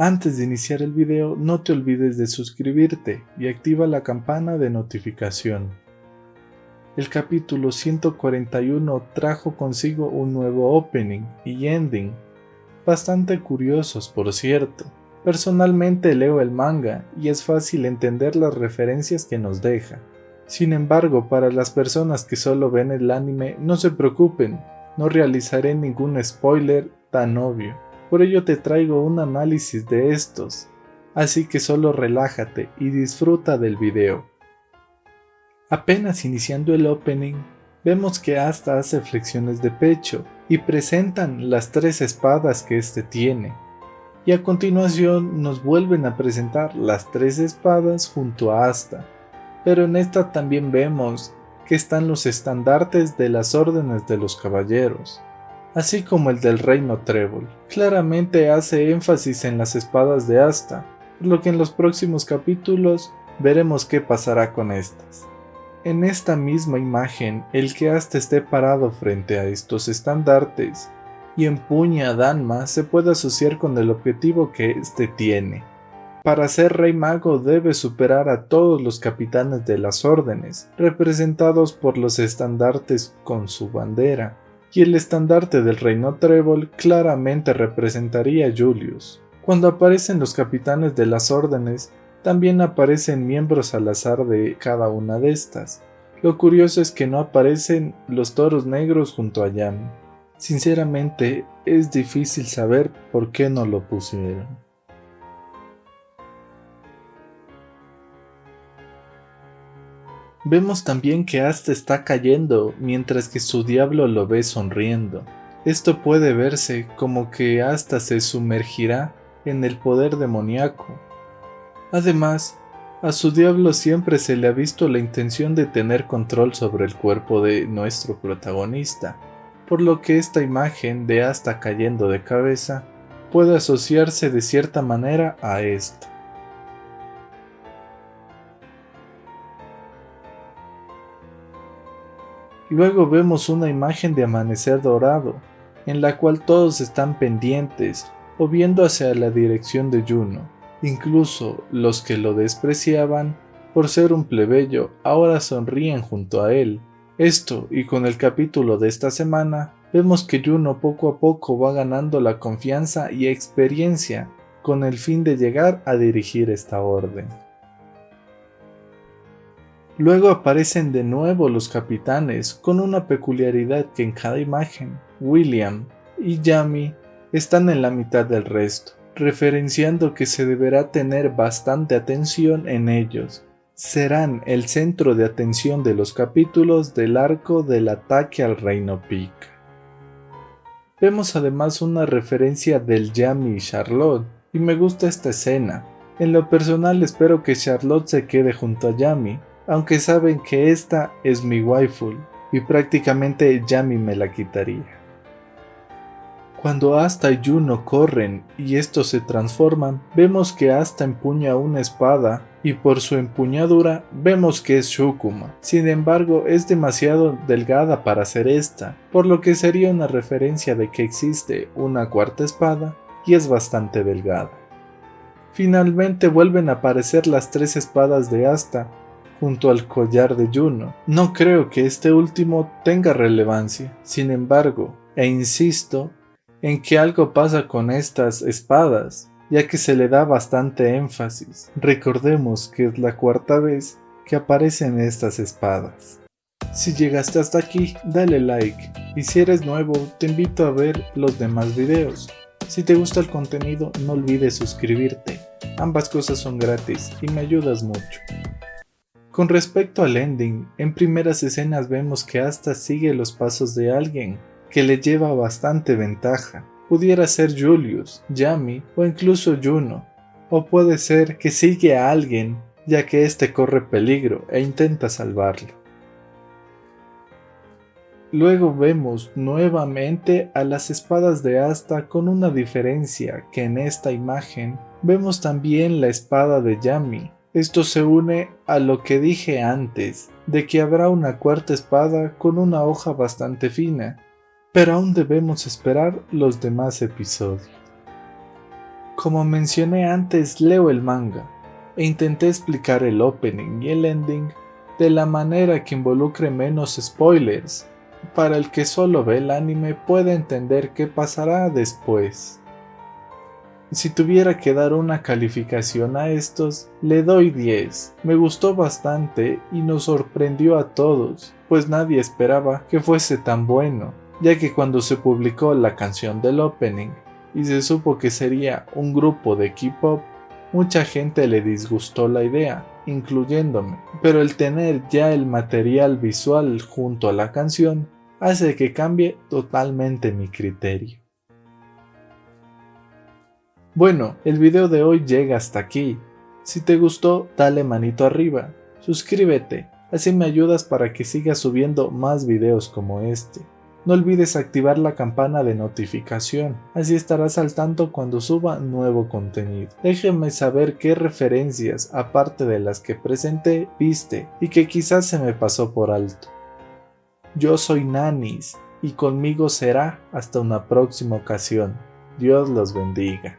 Antes de iniciar el video no te olvides de suscribirte y activa la campana de notificación. El capítulo 141 trajo consigo un nuevo opening y ending, bastante curiosos por cierto. Personalmente leo el manga y es fácil entender las referencias que nos deja. Sin embargo, para las personas que solo ven el anime, no se preocupen, no realizaré ningún spoiler tan obvio. Por ello te traigo un análisis de estos, así que solo relájate y disfruta del video. Apenas iniciando el opening, vemos que Asta hace flexiones de pecho y presentan las tres espadas que éste tiene. Y a continuación nos vuelven a presentar las tres espadas junto a Asta, pero en esta también vemos que están los estandartes de las órdenes de los caballeros así como el del reino Trébol. Claramente hace énfasis en las espadas de Asta, por lo que en los próximos capítulos veremos qué pasará con estas. En esta misma imagen, el que Asta esté parado frente a estos estandartes y empuña a Danma se puede asociar con el objetivo que éste tiene. Para ser rey mago debe superar a todos los capitanes de las órdenes, representados por los estandartes con su bandera, y el estandarte del reino Trébol claramente representaría a Julius. Cuando aparecen los capitanes de las órdenes, también aparecen miembros al azar de cada una de estas. Lo curioso es que no aparecen los toros negros junto a Yami. Sinceramente, es difícil saber por qué no lo pusieron. Vemos también que Asta está cayendo mientras que su diablo lo ve sonriendo. Esto puede verse como que Asta se sumergirá en el poder demoníaco. Además, a su diablo siempre se le ha visto la intención de tener control sobre el cuerpo de nuestro protagonista, por lo que esta imagen de Asta cayendo de cabeza puede asociarse de cierta manera a esto. Luego vemos una imagen de amanecer dorado, en la cual todos están pendientes o viendo hacia la dirección de Juno. Incluso los que lo despreciaban por ser un plebeyo ahora sonríen junto a él. Esto y con el capítulo de esta semana vemos que Juno poco a poco va ganando la confianza y experiencia con el fin de llegar a dirigir esta orden. Luego aparecen de nuevo los capitanes con una peculiaridad que en cada imagen, William y Yami están en la mitad del resto, referenciando que se deberá tener bastante atención en ellos. Serán el centro de atención de los capítulos del arco del ataque al Reino Pic. Vemos además una referencia del Yami y Charlotte, y me gusta esta escena. En lo personal espero que Charlotte se quede junto a Yami, aunque saben que esta es mi waifu y prácticamente Yami me la quitaría. Cuando Asta y Juno corren y estos se transforman, vemos que Asta empuña una espada y por su empuñadura vemos que es Shukuma. Sin embargo, es demasiado delgada para ser esta, por lo que sería una referencia de que existe una cuarta espada y es bastante delgada. Finalmente vuelven a aparecer las tres espadas de Asta, junto al collar de Juno. No creo que este último tenga relevancia, sin embargo, e insisto en que algo pasa con estas espadas, ya que se le da bastante énfasis. Recordemos que es la cuarta vez que aparecen estas espadas. Si llegaste hasta aquí, dale like, y si eres nuevo, te invito a ver los demás videos. Si te gusta el contenido, no olvides suscribirte, ambas cosas son gratis y me ayudas mucho. Con respecto al ending, en primeras escenas vemos que Asta sigue los pasos de alguien que le lleva bastante ventaja. Pudiera ser Julius, Yami o incluso Juno. O puede ser que sigue a alguien ya que éste corre peligro e intenta salvarlo. Luego vemos nuevamente a las espadas de Asta con una diferencia que en esta imagen vemos también la espada de Yami, esto se une a lo que dije antes, de que habrá una cuarta espada con una hoja bastante fina, pero aún debemos esperar los demás episodios. Como mencioné antes, leo el manga e intenté explicar el opening y el ending de la manera que involucre menos spoilers, para el que solo ve el anime pueda entender qué pasará después. Si tuviera que dar una calificación a estos, le doy 10. Me gustó bastante y nos sorprendió a todos, pues nadie esperaba que fuese tan bueno, ya que cuando se publicó la canción del opening y se supo que sería un grupo de K-pop, mucha gente le disgustó la idea, incluyéndome, pero el tener ya el material visual junto a la canción hace que cambie totalmente mi criterio. Bueno, el video de hoy llega hasta aquí. Si te gustó, dale manito arriba, suscríbete, así me ayudas para que siga subiendo más videos como este. No olvides activar la campana de notificación, así estarás al tanto cuando suba nuevo contenido. Déjenme saber qué referencias, aparte de las que presenté, viste y que quizás se me pasó por alto. Yo soy Nanis y conmigo será hasta una próxima ocasión. Dios los bendiga.